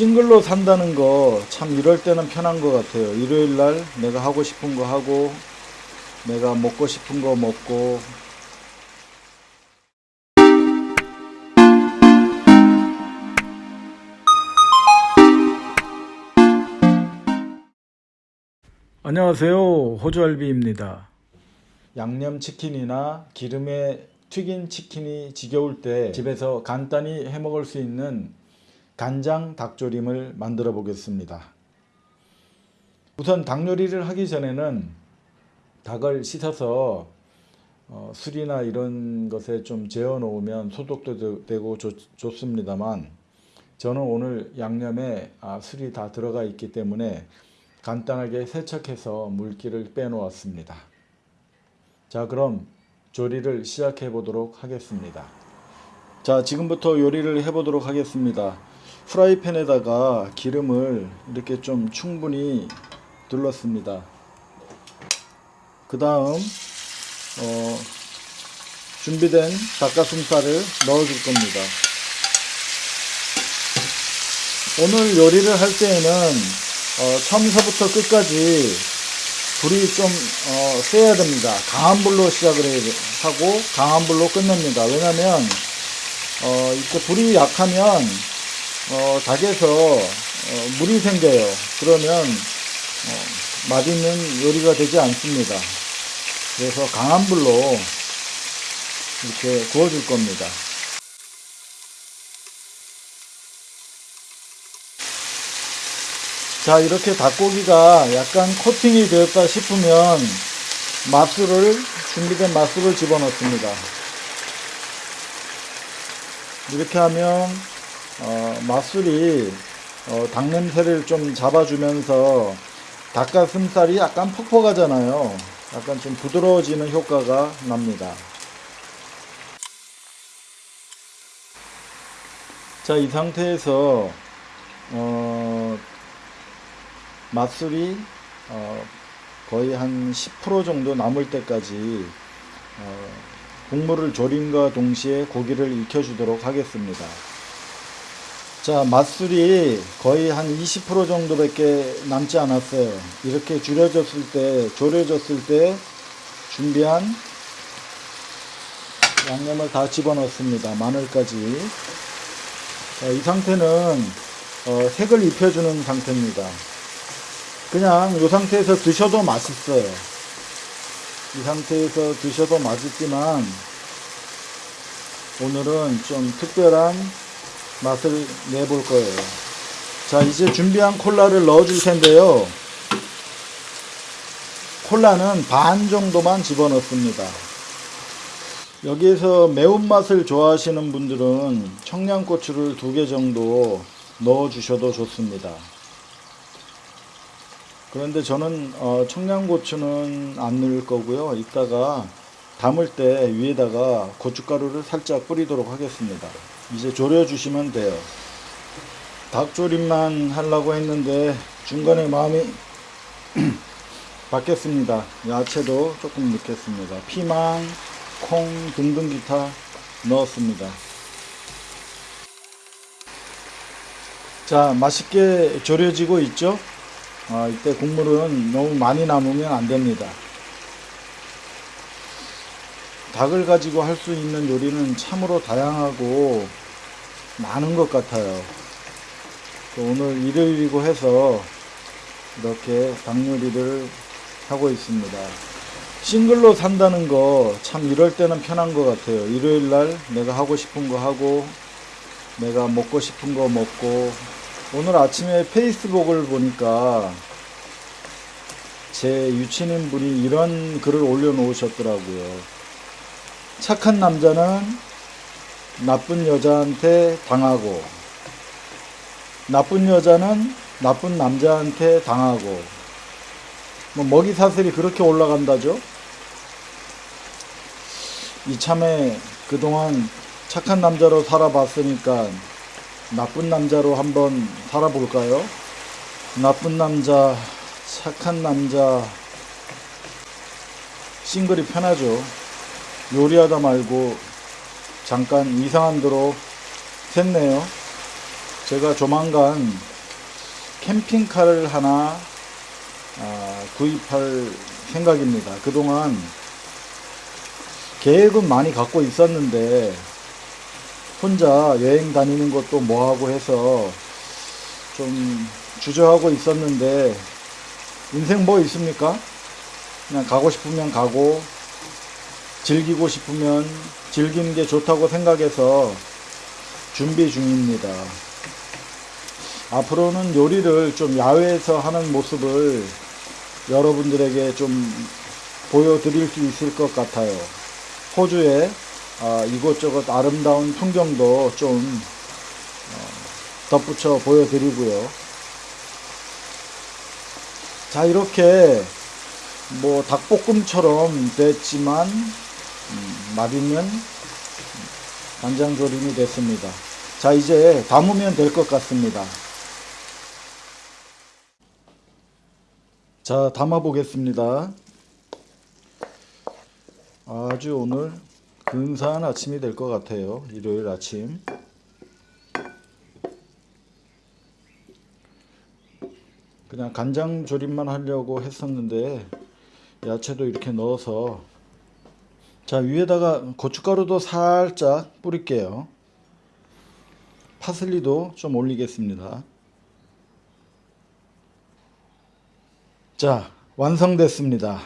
싱글로 산다는 거 참 이럴 때는 편한 것 같아요. 일요일 날 내가 하고 싶은 거 하고 내가 먹고 싶은 거 먹고 안녕하세요. 호주알비입니다. 양념치킨이나 기름에 튀긴 치킨이 지겨울 때 집에서 간단히 해 먹을 수 있는 간장 닭조림을 만들어 보겠습니다. 우선 닭 요리를 하기 전에는 닭을 씻어서 어, 술이나 이런 것에 좀 재워 놓으면 소독도 되- 되고 좋, 좋습니다만 저는 오늘 양념에 아, 술이 다 들어가 있기 때문에 간단하게 세척해서 물기를 빼놓았습니다. 자 그럼 조리를 시작해 보도록 하겠습니다. 자 지금부터 요리를 해 보도록 하겠습니다. 프라이팬에다가 기름을 이렇게 좀 충분히 둘렀습니다. 그 다음 어, 준비된 닭가슴살을 넣어줄 겁니다. 오늘 요리를 할 때에는 어, 처음서부터 끝까지 불이 좀 어, 세야 됩니다. 강한 불로 시작을 하고 강한 불로 끝냅니다. 왜냐면 어, 이렇게 불이 약하면 어, 닭에서 어, 물이 생겨요. 그러면 어, 맛있는 요리가 되지 않습니다. 그래서 강한 불로 이렇게 구워줄 겁니다. 자 이렇게 닭고기가 약간 코팅이 되었다 싶으면 맛술을 준비된 맛술을 집어넣습니다. 이렇게 하면 어, 맛술이 어, 닭 냄새를 좀 잡아주면서 닭가슴살이 약간 퍽퍽하잖아요. 약간 좀 부드러워지는 효과가 납니다. 자, 이 상태에서 어, 맛술이 어, 거의 한 10% 정도 남을 때까지 어, 국물을 졸임과 동시에 고기를 익혀주도록 하겠습니다. 자, 맛술이 거의 한 20% 정도밖에 남지 않았어요. 이렇게 줄여졌을 때, 졸여졌을 때 준비한 양념을 다 집어넣습니다. 마늘까지. 자, 이 상태는 어, 색을 입혀주는 상태입니다. 그냥 이 상태에서 드셔도 맛있어요. 이 상태에서 드셔도 맛있지만 오늘은 좀 특별한 맛을 내볼 거예요. 자, 이제 준비한 콜라를 넣어 줄 텐데요. 콜라는 반 정도만 집어넣습니다. 여기에서 매운맛을 좋아하시는 분들은 청양고추를 두 개 정도 넣어 주셔도 좋습니다. 그런데 저는 어, 청양고추는 안 넣을 거고요. 이따가 담을 때 위에다가 고춧가루를 살짝 뿌리도록 하겠습니다. 이제 졸여 주시면 돼요. 닭조림만 하려고 했는데 중간에 마음이 바뀌었습니다. 야채도 조금 넣겠습니다. 피망, 콩 등등 기타 넣었습니다. 자, 맛있게 졸여지고 있죠? 아, 이때 국물은 너무 많이 남으면 안 됩니다. 닭을 가지고 할 수 있는 요리는 참으로 다양하고 많은 것 같아요. 또 오늘 일요일이고 해서 이렇게 닭 요리를 하고 있습니다. 싱글로 산다는 거 참 이럴 때는 편한 것 같아요. 일요일 날 내가 하고 싶은 거 하고 내가 먹고 싶은 거 먹고 오늘 아침에 페이스북을 보니까 제 유치님 분이 이런 글을 올려놓으셨더라고요. 착한 남자는 나쁜 여자한테 당하고 나쁜 여자는 나쁜 남자한테 당하고 뭐 먹이 사슬이 그렇게 올라간다죠. 이참에 그동안 착한 남자로 살아봤으니까 나쁜 남자로 한번 살아볼까요? 나쁜 남자, 착한 남자, 싱글이 편하죠. 요리하다 말고 잠깐 이상한 데로 샜네요. 제가 조만간 캠핑카를 하나 아, 구입할 생각입니다. 그동안 계획은 많이 갖고 있었는데 혼자 여행 다니는 것도 뭐하고 해서 좀 주저하고 있었는데 인생 뭐 있습니까? 그냥 가고 싶으면 가고 즐기고 싶으면 즐기는 게 좋다고 생각해서 준비 중입니다. 앞으로는 요리를 좀 야외에서 하는 모습을 여러분들에게 좀 보여드릴 수 있을 것 같아요. 호주의 아, 이곳저곳 아름다운 풍경도 좀 어, 덧붙여 보여드리고요. 자 이렇게 뭐 닭볶음처럼 됐지만 음, 맛있는 간장 조림이 됐습니다. 자 이제 담으면 될 것 같습니다. 자 담아 보겠습니다. 아주 오늘 근사한 아침이 될 것 같아요. 일요일 아침. 그냥 간장 조림만 하려고 했었는데 야채도 이렇게 넣어서 자 위에다가 고춧가루도 살짝 뿌릴게요. 파슬리도 좀 올리겠습니다. 자 완성됐습니다.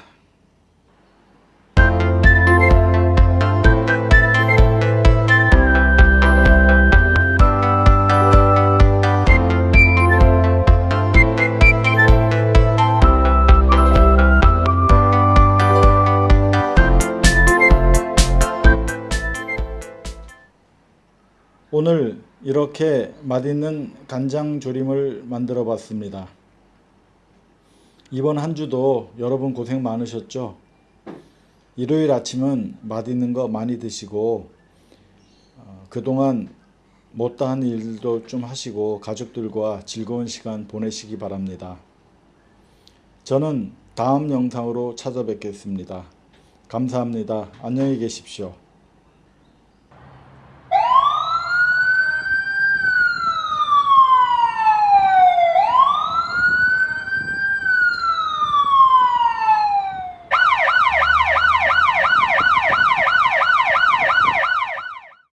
오늘 이렇게 맛있는 간장 조림을 만들어 봤습니다. 이번 한 주도 여러분 고생 많으셨죠? 일요일 아침은 맛있는 거 많이 드시고 어, 그동안 못다한 일도 좀 하시고 가족들과 즐거운 시간 보내시기 바랍니다. 저는 다음 영상으로 찾아뵙겠습니다. 감사합니다. 안녕히 계십시오.